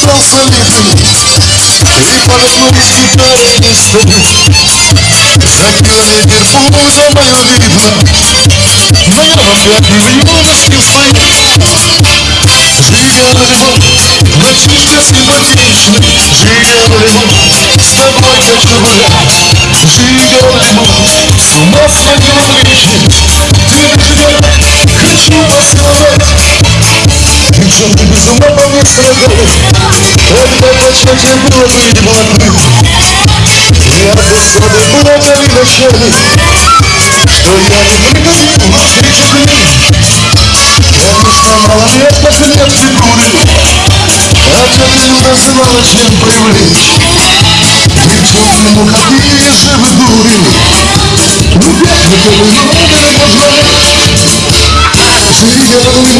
стал солидным И с гитарой не стою За километр пузо мое видно Но я вам опять не в юности стою Жига любовь, мальчишка симпатичный Жига любовь, с тобой хочу гулять Жига любовь, с ума сводила Причем ты без ума по мне страдала Когда почете было быть молодым Я досады плакали ночами Что я не приходил на встречу к ним. Конечно, малолеток нет фигуры А тетя Люда знала, чем привлечь. Девчонки, ну какие же вы дури. Ну, бедный, номер можно Живи, я